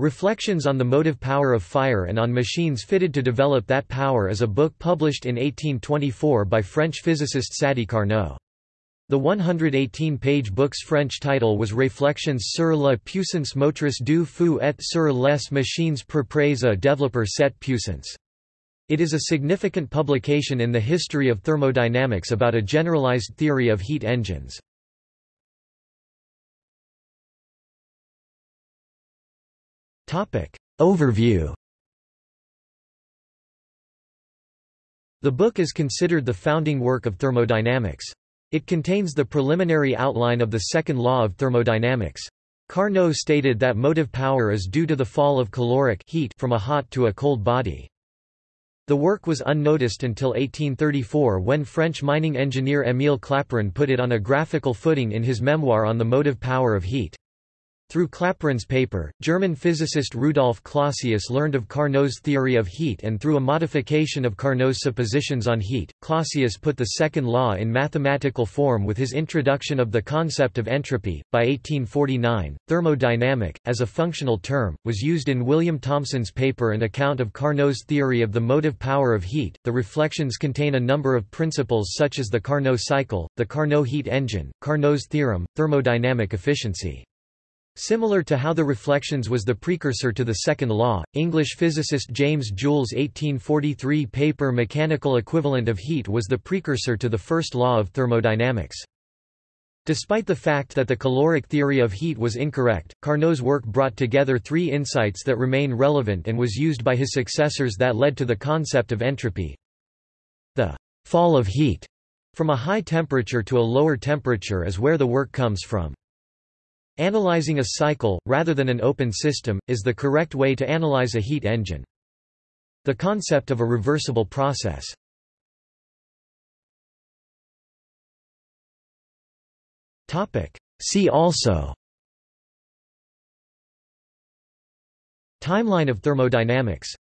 Reflections on the Motive Power of Fire and on Machines Fitted to Develop That Power is a book published in 1824 by French physicist Sadi Carnot. The 118-page book's French title was Réflexions sur la puissance motrice du feu et sur les machines propres à développer cette puissance. It is a significant publication in the history of thermodynamics about a generalized theory of heat engines. Overview The book is considered the founding work of thermodynamics. It contains the preliminary outline of the second law of thermodynamics. Carnot stated that motive power is due to the fall of caloric heat from a hot to a cold body. The work was unnoticed until 1834 when French mining engineer Émile Clapeyron put it on a graphical footing in his memoir on the motive power of heat. Through Clapeyron's paper, German physicist Rudolf Clausius learned of Carnot's theory of heat and through a modification of Carnot's suppositions on heat, Clausius put the second law in mathematical form with his introduction of the concept of entropy. By 1849, thermodynamic, as a functional term, was used in William Thomson's paper and account of Carnot's theory of the motive power of heat. The reflections contain a number of principles such as the Carnot cycle, the Carnot heat engine, Carnot's theorem, thermodynamic efficiency. Similar to how the Reflections was the precursor to the second law, English physicist James Joule's 1843 paper Mechanical equivalent of heat was the precursor to the first law of thermodynamics. Despite the fact that the caloric theory of heat was incorrect, Carnot's work brought together three insights that remain relevant and was used by his successors that led to the concept of entropy. The fall of heat from a high temperature to a lower temperature is where the work comes from. Analyzing a cycle, rather than an open system, is the correct way to analyze a heat engine. The concept of a reversible process. See also Timeline of thermodynamics